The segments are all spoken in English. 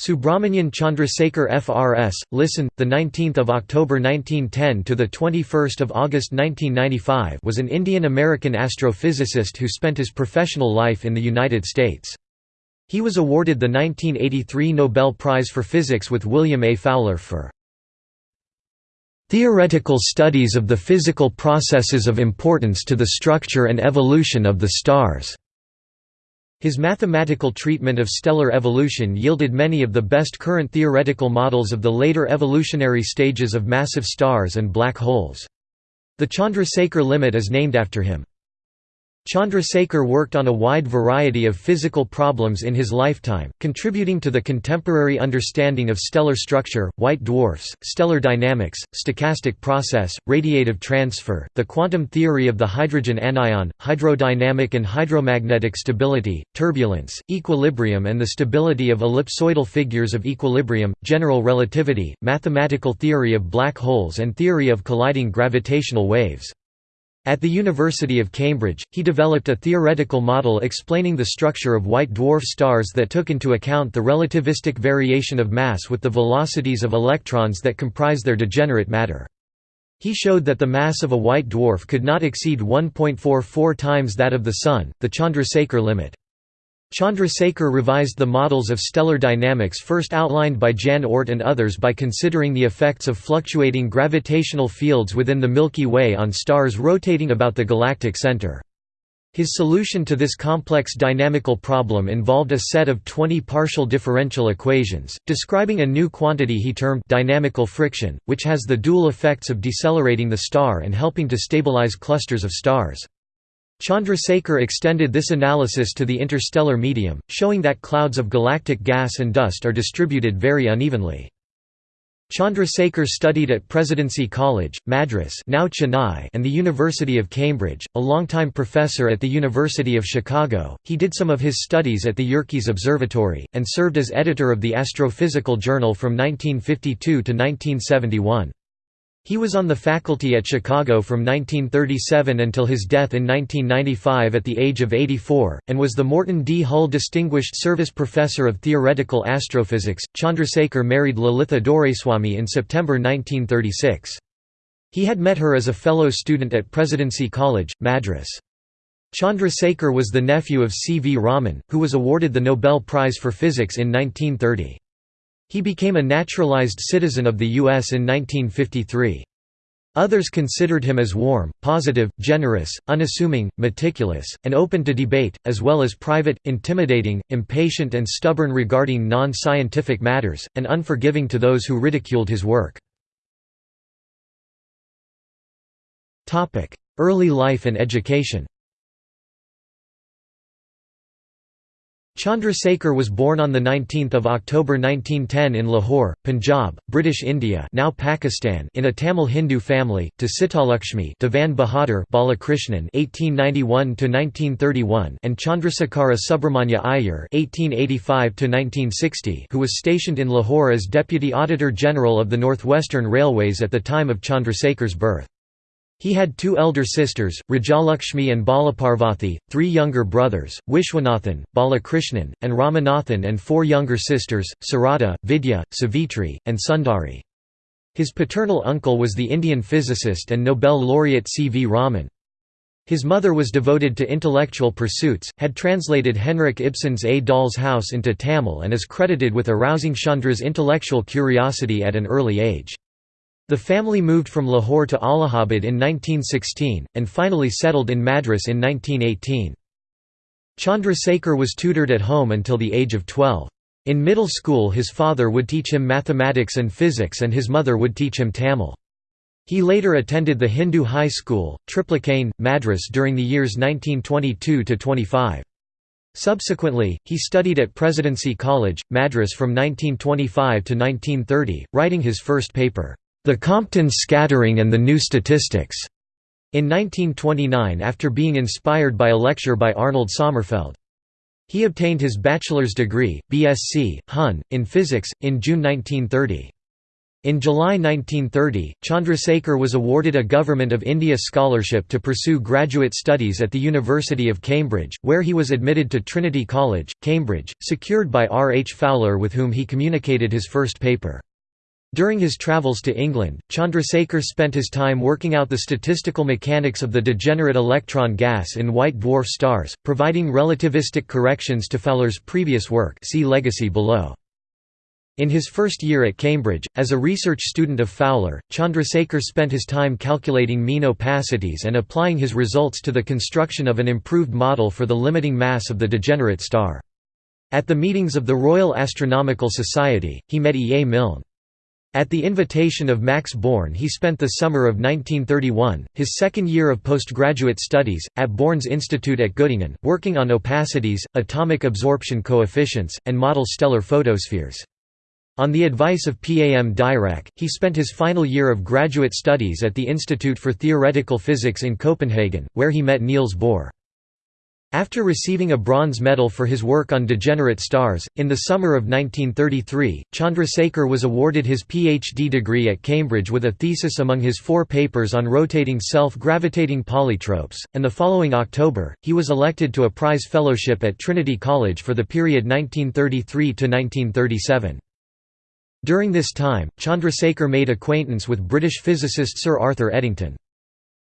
Subrahmanyan Chandrasekhar FRS, listen, the 19th of October 1910 to the 21st of August 1995 was an Indian-American astrophysicist who spent his professional life in the United States. He was awarded the 1983 Nobel Prize for Physics with William A. Fowler for theoretical studies of the physical processes of importance to the structure and evolution of the stars. His mathematical treatment of stellar evolution yielded many of the best current theoretical models of the later evolutionary stages of massive stars and black holes. The Chandrasekhar limit is named after him. Chandrasekhar worked on a wide variety of physical problems in his lifetime, contributing to the contemporary understanding of stellar structure, white dwarfs, stellar dynamics, stochastic process, radiative transfer, the quantum theory of the hydrogen anion, hydrodynamic and hydromagnetic stability, turbulence, equilibrium and the stability of ellipsoidal figures of equilibrium, general relativity, mathematical theory of black holes and theory of colliding gravitational waves. At the University of Cambridge, he developed a theoretical model explaining the structure of white dwarf stars that took into account the relativistic variation of mass with the velocities of electrons that comprise their degenerate matter. He showed that the mass of a white dwarf could not exceed 1.44 times that of the Sun, the Chandrasekhar limit. Chandrasekhar revised the models of stellar dynamics first outlined by Jan Oort and others by considering the effects of fluctuating gravitational fields within the Milky Way on stars rotating about the galactic center. His solution to this complex dynamical problem involved a set of 20 partial differential equations, describing a new quantity he termed dynamical friction, which has the dual effects of decelerating the star and helping to stabilize clusters of stars. Chandrasekhar extended this analysis to the interstellar medium, showing that clouds of galactic gas and dust are distributed very unevenly. Chandrasekhar studied at Presidency College, Madras now Chennai and the University of Cambridge, a longtime professor at the University of Chicago. He did some of his studies at the Yerkes Observatory, and served as editor of the Astrophysical Journal from 1952 to 1971. He was on the faculty at Chicago from 1937 until his death in 1995 at the age of 84, and was the Morton D. Hull Distinguished Service Professor of Theoretical Astrophysics. Chandrasekhar married Lalitha Doraiswamy in September 1936. He had met her as a fellow student at Presidency College, Madras. Chandrasekhar was the nephew of C. V. Raman, who was awarded the Nobel Prize for Physics in 1930. He became a naturalized citizen of the U.S. in 1953. Others considered him as warm, positive, generous, unassuming, meticulous, and open to debate, as well as private, intimidating, impatient and stubborn regarding non-scientific matters, and unforgiving to those who ridiculed his work. Early life and education Chandrasekhar was born on 19 October 1910 in Lahore, Punjab, British India now Pakistan in a Tamil Hindu family, to Sitalakshmi Devan Bahadur Balakrishnan (1891–1931) and Chandrasekhara Subramanya Iyer (1885–1960), who was stationed in Lahore as Deputy Auditor General of the Northwestern Railways at the time of Chandrasekhar's birth. He had two elder sisters, Rajalakshmi and Balaparvathi, three younger brothers, Vishwanathan, Balakrishnan, and Ramanathan and four younger sisters, Sarada, Vidya, Savitri, and Sundari. His paternal uncle was the Indian physicist and Nobel laureate C. V. Raman. His mother was devoted to intellectual pursuits, had translated Henrik Ibsen's A Doll's House into Tamil and is credited with arousing Chandra's intellectual curiosity at an early age. The family moved from Lahore to Allahabad in 1916, and finally settled in Madras in 1918. Chandrasekhar was tutored at home until the age of 12. In middle school his father would teach him mathematics and physics and his mother would teach him Tamil. He later attended the Hindu High School, Triplicane, Madras during the years 1922–25. Subsequently, he studied at Presidency College, Madras from 1925 to 1930, writing his first paper, the Compton Scattering and the New Statistics, in 1929 after being inspired by a lecture by Arnold Sommerfeld. He obtained his bachelor's degree, BSc, Hon., in physics, in June 1930. In July 1930, Chandrasekhar was awarded a Government of India scholarship to pursue graduate studies at the University of Cambridge, where he was admitted to Trinity College, Cambridge, secured by R. H. Fowler with whom he communicated his first paper. During his travels to England, Chandrasekhar spent his time working out the statistical mechanics of the degenerate electron gas in white dwarf stars, providing relativistic corrections to Fowler's previous work see legacy below. In his first year at Cambridge, as a research student of Fowler, Chandrasekhar spent his time calculating mean opacities and applying his results to the construction of an improved model for the limiting mass of the degenerate star. At the meetings of the Royal Astronomical Society, he met E. A. Milne. At the invitation of Max Born he spent the summer of 1931, his second year of postgraduate studies, at Born's Institute at Göttingen, working on opacities, atomic absorption coefficients, and model stellar photospheres. On the advice of Pam Dirac, he spent his final year of graduate studies at the Institute for Theoretical Physics in Copenhagen, where he met Niels Bohr. After receiving a bronze medal for his work on degenerate stars, in the summer of 1933, Chandrasekhar was awarded his PhD degree at Cambridge with a thesis among his four papers on rotating self-gravitating polytropes, and the following October, he was elected to a prize fellowship at Trinity College for the period 1933–1937. During this time, Chandrasekhar made acquaintance with British physicist Sir Arthur Eddington.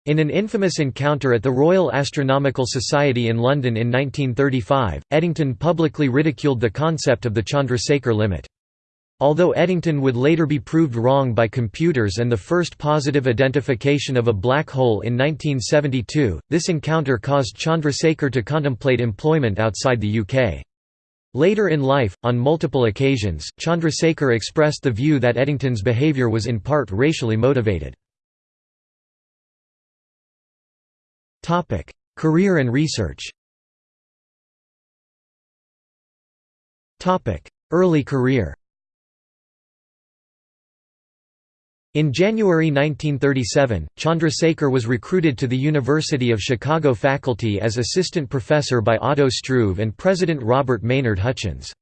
In an infamous encounter at the Royal Astronomical Society in London in 1935, Eddington publicly ridiculed the concept of the Chandrasekhar limit. Although Eddington would later be proved wrong by computers and the first positive identification of a black hole in 1972, this encounter caused Chandrasekhar to contemplate employment outside the UK. Later in life, on multiple occasions, Chandrasekhar expressed the view that Eddington's behaviour was in part racially motivated. Career and research Early career In January 1937, Chandrasekhar was recruited to the University of Chicago faculty as assistant professor by Otto Struve and President Robert Maynard Hutchins.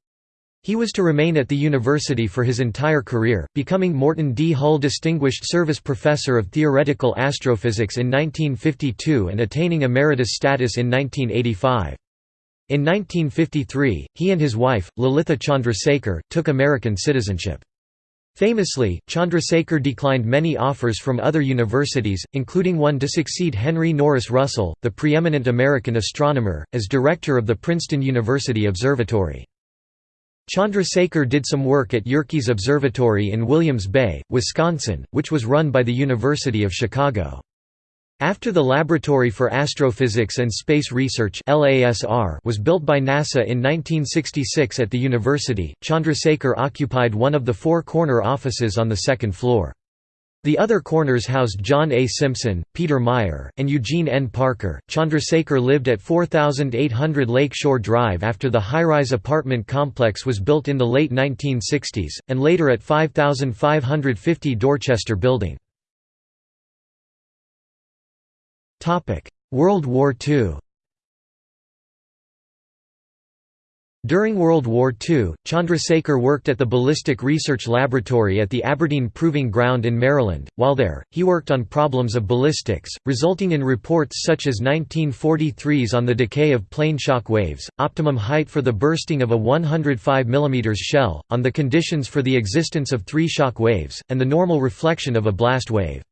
He was to remain at the university for his entire career, becoming Morton D. Hull Distinguished Service Professor of Theoretical Astrophysics in 1952 and attaining emeritus status in 1985. In 1953, he and his wife, Lalitha Chandrasekhar, took American citizenship. Famously, Chandrasekhar declined many offers from other universities, including one to succeed Henry Norris Russell, the preeminent American astronomer, as director of the Princeton University Observatory. Chandrasekhar did some work at Yerkes Observatory in Williams Bay, Wisconsin, which was run by the University of Chicago. After the Laboratory for Astrophysics and Space Research was built by NASA in 1966 at the university, Chandrasekhar occupied one of the four corner offices on the second floor. The other corners housed John A. Simpson, Peter Meyer, and Eugene N. Parker. Chandrasekhar lived at 4800 Lake Shore Drive after the high rise apartment complex was built in the late 1960s, and later at 5550 Dorchester Building. World War II During World War II, Chandrasekhar worked at the Ballistic Research Laboratory at the Aberdeen Proving Ground in Maryland. While there, he worked on problems of ballistics, resulting in reports such as 1943's on the decay of plane shock waves, optimum height for the bursting of a 105 mm shell, on the conditions for the existence of three shock waves, and the normal reflection of a blast wave.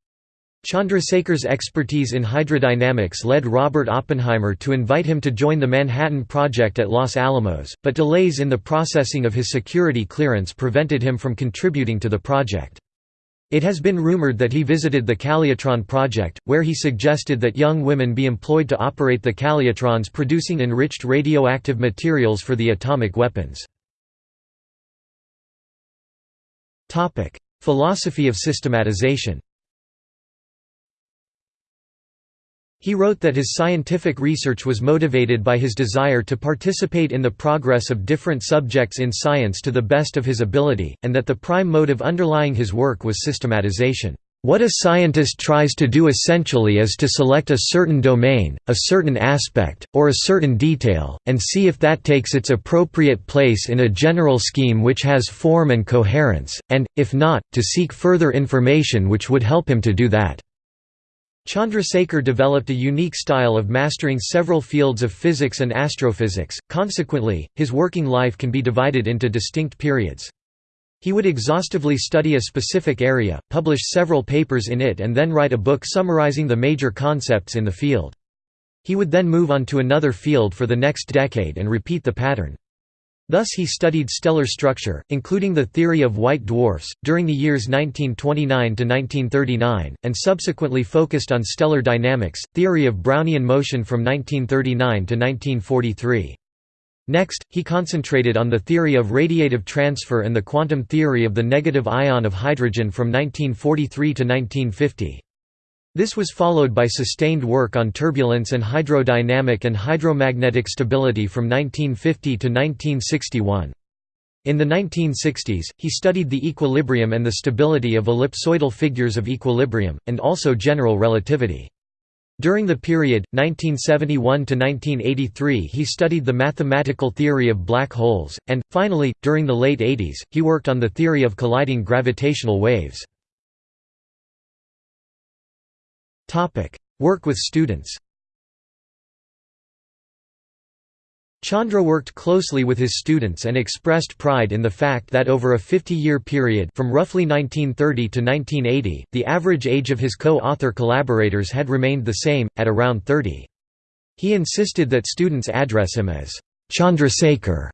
Chandrasekhar's expertise in hydrodynamics led Robert Oppenheimer to invite him to join the Manhattan Project at Los Alamos, but delays in the processing of his security clearance prevented him from contributing to the project. It has been rumored that he visited the Calutron project, where he suggested that young women be employed to operate the calutrons producing enriched radioactive materials for the atomic weapons. Philosophy of systematization He wrote that his scientific research was motivated by his desire to participate in the progress of different subjects in science to the best of his ability, and that the prime motive underlying his work was systematization. What a scientist tries to do essentially is to select a certain domain, a certain aspect, or a certain detail, and see if that takes its appropriate place in a general scheme which has form and coherence, and, if not, to seek further information which would help him to do that. Chandrasekhar developed a unique style of mastering several fields of physics and astrophysics, consequently, his working life can be divided into distinct periods. He would exhaustively study a specific area, publish several papers in it and then write a book summarizing the major concepts in the field. He would then move on to another field for the next decade and repeat the pattern. Thus he studied stellar structure, including the theory of white dwarfs, during the years 1929 to 1939, and subsequently focused on stellar dynamics, theory of Brownian motion from 1939 to 1943. Next, he concentrated on the theory of radiative transfer and the quantum theory of the negative ion of hydrogen from 1943 to 1950. This was followed by sustained work on turbulence and hydrodynamic and hydromagnetic stability from 1950 to 1961. In the 1960s, he studied the equilibrium and the stability of ellipsoidal figures of equilibrium, and also general relativity. During the period, 1971–1983 he studied the mathematical theory of black holes, and, finally, during the late 80s, he worked on the theory of colliding gravitational waves. Work with students Chandra worked closely with his students and expressed pride in the fact that over a 50-year period from roughly 1930 to 1980, the average age of his co-author collaborators had remained the same, at around 30. He insisted that students address him as Chandrasekhar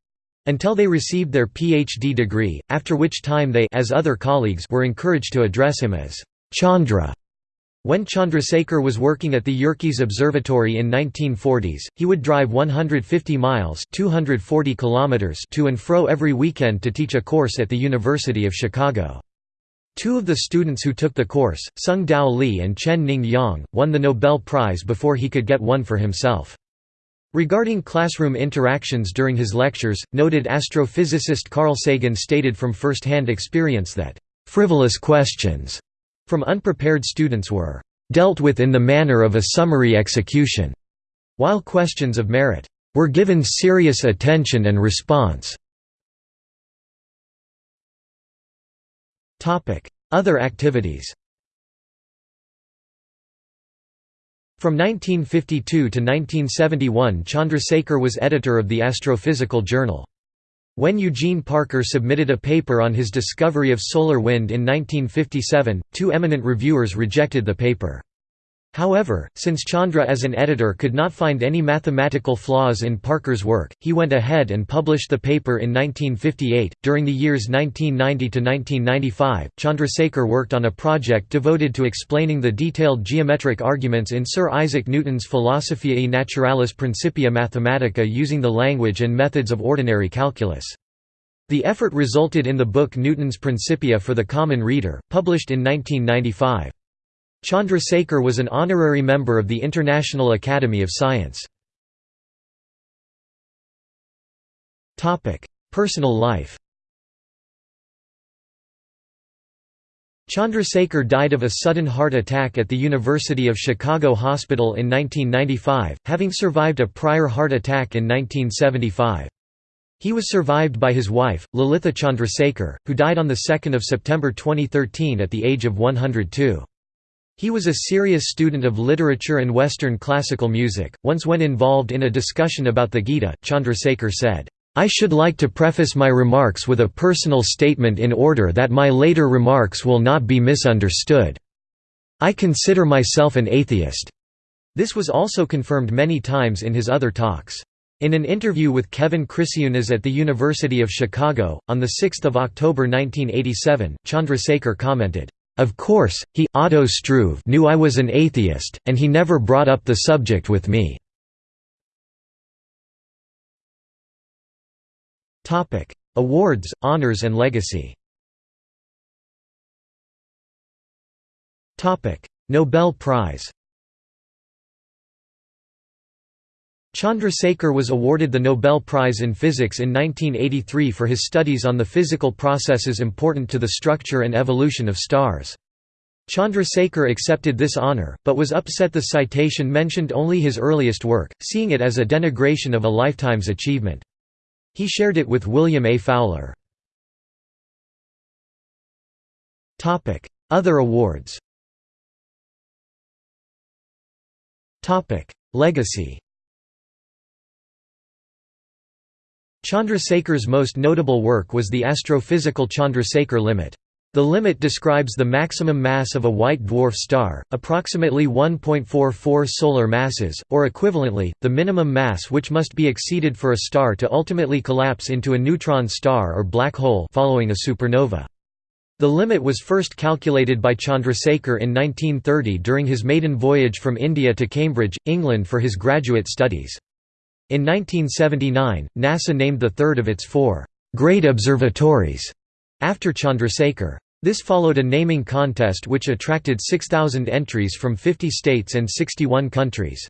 until they received their PhD degree, after which time they as other colleagues were encouraged to address him as Chandra. When Chandrasekhar was working at the Yerkes Observatory in 1940s, he would drive 150 miles 240 kilometers to and fro every weekend to teach a course at the University of Chicago. Two of the students who took the course, Tsung-Dao Lee and Chen Ning Yang, won the Nobel Prize before he could get one for himself. Regarding classroom interactions during his lectures, noted astrophysicist Carl Sagan stated from first-hand experience that, "...frivolous questions," from unprepared students were dealt with in the manner of a summary execution, while questions of merit were given serious attention and response. Other activities From 1952 to 1971 Chandrasekhar was editor of the Astrophysical Journal. When Eugene Parker submitted a paper on his discovery of solar wind in 1957, two eminent reviewers rejected the paper. However, since Chandra as an editor could not find any mathematical flaws in Parker's work, he went ahead and published the paper in 1958. During the years 1990 to 1995, Chandrasekhar worked on a project devoted to explaining the detailed geometric arguments in Sir Isaac Newton's Philosophiae Naturalis Principia Mathematica using the language and methods of ordinary calculus. The effort resulted in the book Newton's Principia for the Common Reader, published in 1995. Chandrasekhar was an honorary member of the International Academy of Science. Personal life Chandrasekhar died of a sudden heart attack at the University of Chicago Hospital in 1995, having survived a prior heart attack in 1975. He was survived by his wife, Lalitha Chandrasekhar, who died on 2 September 2013 at the age of 102. He was a serious student of literature and Western classical music. Once when involved in a discussion about the Gita, Chandrasekhar said, I should like to preface my remarks with a personal statement in order that my later remarks will not be misunderstood. I consider myself an atheist. This was also confirmed many times in his other talks. In an interview with Kevin Krisciunas at the University of Chicago, on 6 October 1987, Chandrasekhar commented, of course, he Otto Struve knew I was an atheist, and he never brought up the subject with me. Awards, honors and legacy. Nobel Prize Chandrasekhar was awarded the Nobel Prize in Physics in 1983 for his studies on the physical processes important to the structure and evolution of stars. Chandrasekhar accepted this honour, but was upset the citation mentioned only his earliest work, seeing it as a denigration of a lifetime's achievement. He shared it with William A. Fowler. Other awards Legacy Chandrasekhar's most notable work was the astrophysical Chandrasekhar limit. The limit describes the maximum mass of a white dwarf star, approximately 1.44 solar masses, or equivalently, the minimum mass which must be exceeded for a star to ultimately collapse into a neutron star or black hole following a supernova. The limit was first calculated by Chandrasekhar in 1930 during his maiden voyage from India to Cambridge, England for his graduate studies. In 1979, NASA named the third of its four great observatories after Chandrasekhar. This followed a naming contest which attracted 6,000 entries from 50 states and 61 countries.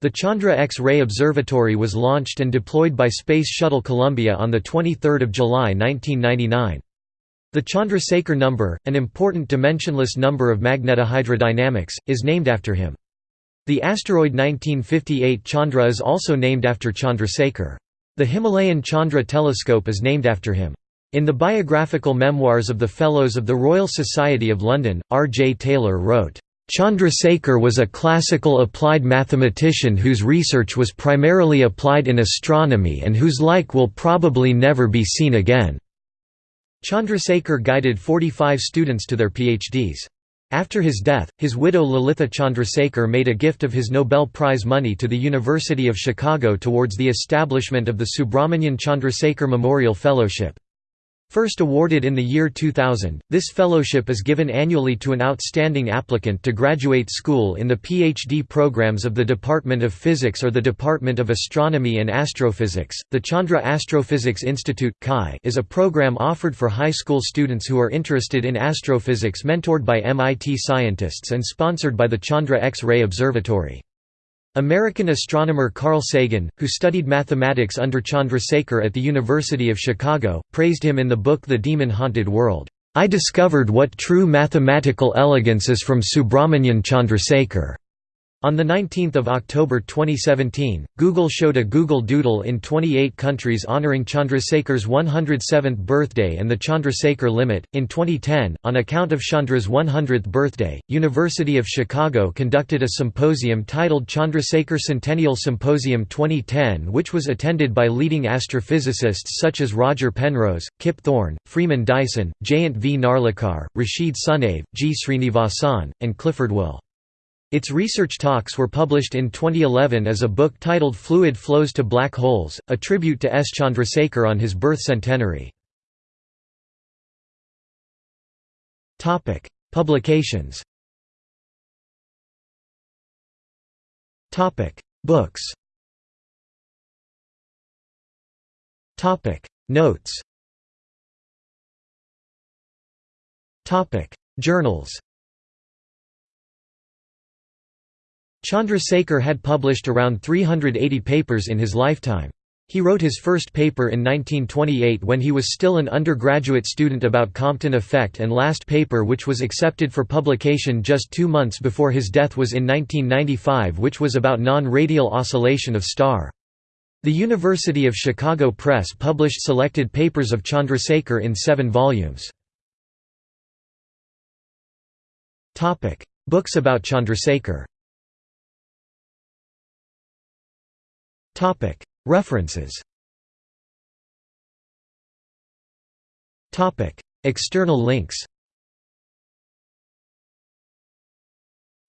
The Chandra X-ray Observatory was launched and deployed by Space Shuttle Columbia on 23 July 1999. The Chandrasekhar number, an important dimensionless number of magnetohydrodynamics, is named after him. The asteroid 1958 Chandra is also named after Chandrasekhar. The Himalayan Chandra telescope is named after him. In the biographical memoirs of the Fellows of the Royal Society of London, R. J. Taylor wrote, Chandrasekhar was a classical applied mathematician whose research was primarily applied in astronomy and whose like will probably never be seen again." Chandrasekhar guided 45 students to their PhDs. After his death, his widow Lalitha Chandrasekhar made a gift of his Nobel Prize money to the University of Chicago towards the establishment of the Subrahmanyan Chandrasekhar Memorial Fellowship. First awarded in the year 2000, this fellowship is given annually to an outstanding applicant to graduate school in the PhD programs of the Department of Physics or the Department of Astronomy and Astrophysics. The Chandra Astrophysics Institute is a program offered for high school students who are interested in astrophysics mentored by MIT scientists and sponsored by the Chandra X-ray Observatory. American astronomer Carl Sagan, who studied mathematics under Chandrasekhar at the University of Chicago, praised him in the book The Demon-Haunted World. I discovered what true mathematical elegance is from Subrahmanyan Chandrasekhar. On 19 October 2017, Google showed a Google Doodle in 28 countries honoring Chandrasekhar's 107th birthday and the Chandrasekhar limit. In 2010, on account of Chandra's 100th birthday, University of Chicago conducted a symposium titled Chandrasekhar Centennial Symposium 2010, which was attended by leading astrophysicists such as Roger Penrose, Kip Thorne, Freeman Dyson, Jayant V. Narlikar, Rashid Sunyaev, G. Srinivasan, and Clifford Will. Its research talks were published in 2011 as a book titled Fluid Flows to Black Holes, a tribute to S. Chandrasekhar on his birth centenary. Publications Books Notes Journals Chandrasekhar had published around 380 papers in his lifetime. He wrote his first paper in 1928 when he was still an undergraduate student about Compton effect and last paper which was accepted for publication just two months before his death was in 1995 which was about non-radial oscillation of star. The University of Chicago Press published selected papers of Chandrasekhar in seven volumes. Books about Chandrasekhar References. External links.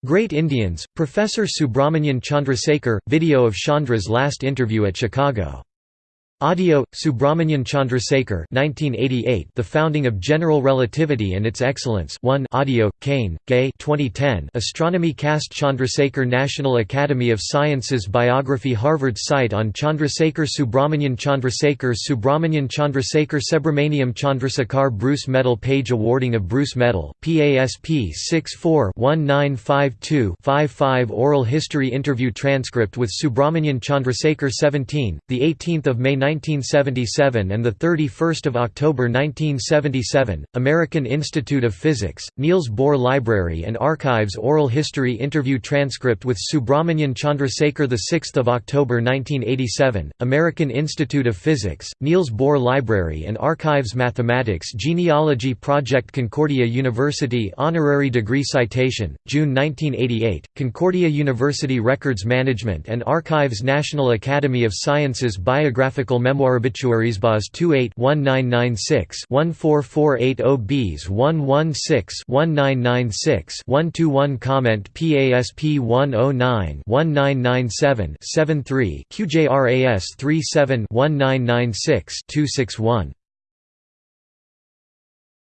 Great Indians, Professor Subrahmanyan Chandrasekhar, video of Chandra's last interview at Chicago Audio, Subrahmanyan Chandrasekhar 1988, The Founding of General Relativity and Its Excellence. 1 Audio, Kane, Gay 2010, Astronomy Cast Chandrasekhar National Academy of Sciences Biography Harvard site on Chandrasekhar Subrahmanyan Chandrasekhar Subrahmanyan Chandrasekhar Subrahmanyan Chandrasekhar Bruce Medal Page Awarding of Bruce Medal, PASP 64-1952-55 Oral History Interview Transcript with Subrahmanyan Chandrasekhar 17, 18 May 1977 and 31 October 1977, American Institute of Physics, Niels Bohr Library and Archives Oral History Interview Transcript with Subrahmanyan Chandrasekhar 6 October 1987, American Institute of Physics, Niels Bohr Library and Archives Mathematics Genealogy Project Concordia University Honorary Degree Citation, June 1988, Concordia University Records Management and Archives National Academy of Sciences Biographical Memoir Obituaries BAS 28 1996 14480 Bs 116 1996 121 Comment PASP 109 1997 73 QJRAS 37 1996 261